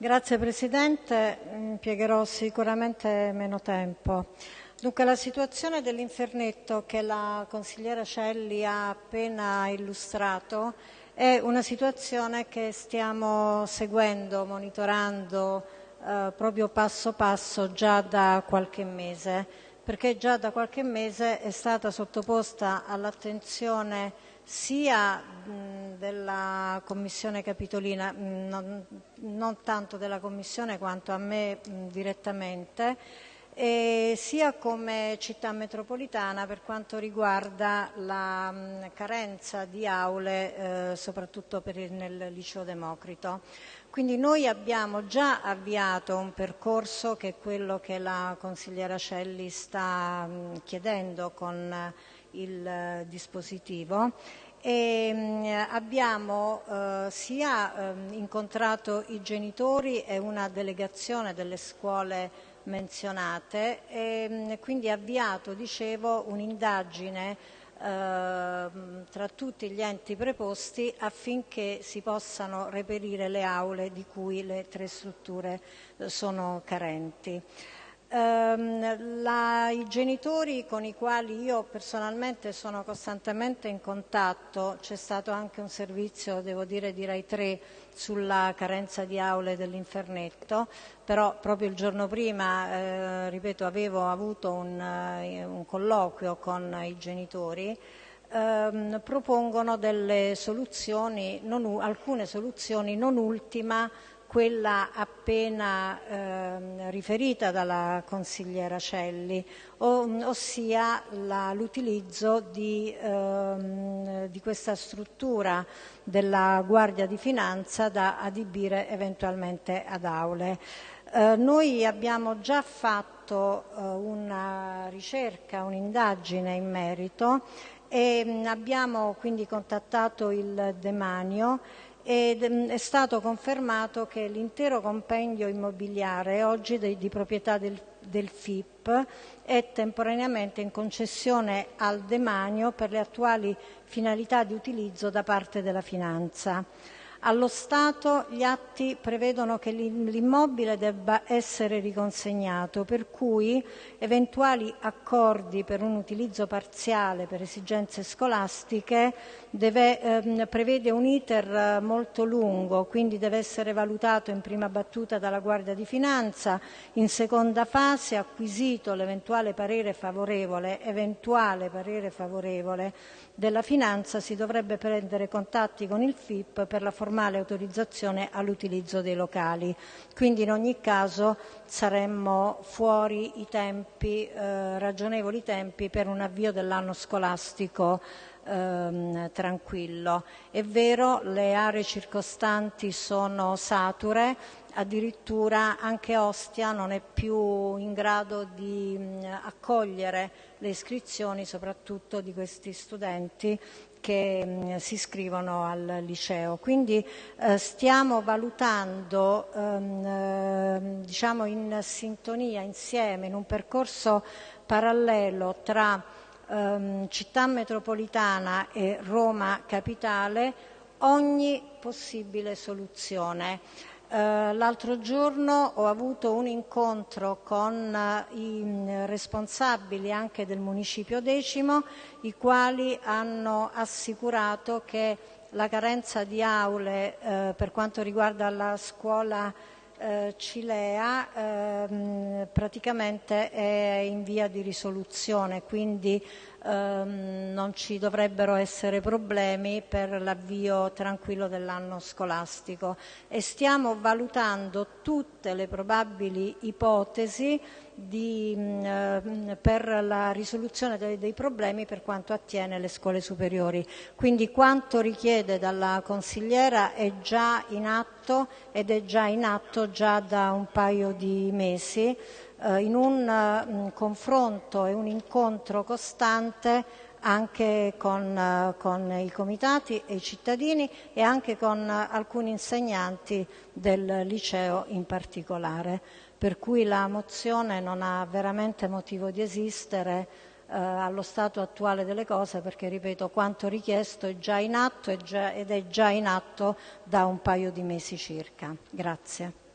Grazie Presidente, impiegherò sicuramente meno tempo. Dunque la situazione dell'Infernetto che la consigliera Celli ha appena illustrato è una situazione che stiamo seguendo, monitorando eh, proprio passo passo già da qualche mese, perché già da qualche mese è stata sottoposta all'attenzione sia mh, della Commissione Capitolina, mh, non, non, tanto della Commissione quanto a me mh, direttamente, sia come città metropolitana per quanto riguarda la mh, carenza di aule, eh, soprattutto il, nel liceo Democrito. Quindi noi abbiamo già avviato un percorso che è quello che la consigliera Celli sta mh, chiedendo con il eh, dispositivo abbiamo eh, sia eh, incontrato i genitori e una delegazione delle scuole menzionate e quindi avviato, un'indagine tra tutti gli enti preposti affinché si possano reperire le aule di cui le tre strutture eh, sono carenti. La, I genitori con i quali io personalmente sono costantemente in contatto, c'è stato anche un servizio, di Rai 3 sulla carenza di aule dell'Infernetto, però proprio il giorno prima, eh, avevo avuto un, uh, un colloquio con i genitori, ehm, propongono alcune soluzioni, non ultima quella appena eh, riferita dalla consigliera Celli, ossia l'utilizzo di, ehm, di, questa struttura della Guardia di Finanza da adibire eventualmente ad aule. Eh, noi abbiamo già fatto eh, una ricerca, un'indagine in merito e mh, abbiamo quindi contattato il Demanio ed mm, è stato confermato che l'intero compendio immobiliare oggi di, di proprietà del, del, FIP è temporaneamente in concessione al demanio per le attuali finalità di utilizzo da parte della finanza. Allo Stato gli atti prevedono che l'immobile debba essere riconsegnato, per cui eventuali accordi per un utilizzo parziale per esigenze scolastiche ehm, prevede un iter eh, molto lungo, quindi deve essere valutato in prima battuta dalla Guardia di Finanza, in seconda fase acquisito l'eventuale parere favorevole, della Finanza si dovrebbe prendere contatti con il FIP per la formale autorizzazione all'utilizzo dei locali. Quindi in ogni caso saremmo fuori i tempi, eh, ragionevoli tempi per un avvio dell'anno scolastico ehm, tranquillo. È vero, le aree circostanti sono sature, addirittura anche Ostia non è più in grado di mh, accogliere le iscrizioni soprattutto di questi studenti che mh, si iscrivono al liceo. Quindi eh, stiamo valutando ehm, eh, diciamo in sintonia, insieme, in un percorso parallelo tra ehm, città metropolitana e Roma capitale ogni possibile soluzione. Uh, l'altro giorno ho avuto un incontro con uh, i responsabili anche del municipio decimo, i quali hanno assicurato che la carenza di aule uh, per quanto riguarda la scuola eh, Cilea ehm, è in via di risoluzione, quindi ehm, non ci dovrebbero essere problemi per l'avvio tranquillo dell'anno scolastico. Stiamo valutando tutte le probabili ipotesi di, mh, per la risoluzione dei, problemi per quanto attiene le scuole superiori. Quindi quanto richiede dalla consigliera è già in atto ed è già in atto già da un paio di mesi eh, in un mh, confronto e un incontro costante anche con, uh, con, i comitati e i cittadini e anche con uh, alcuni insegnanti del liceo in particolare per cui la mozione non ha veramente motivo di esistere eh, allo stato attuale delle cose perché, ripeto, quanto richiesto è già in atto ed è già in atto da un paio di mesi circa. Grazie.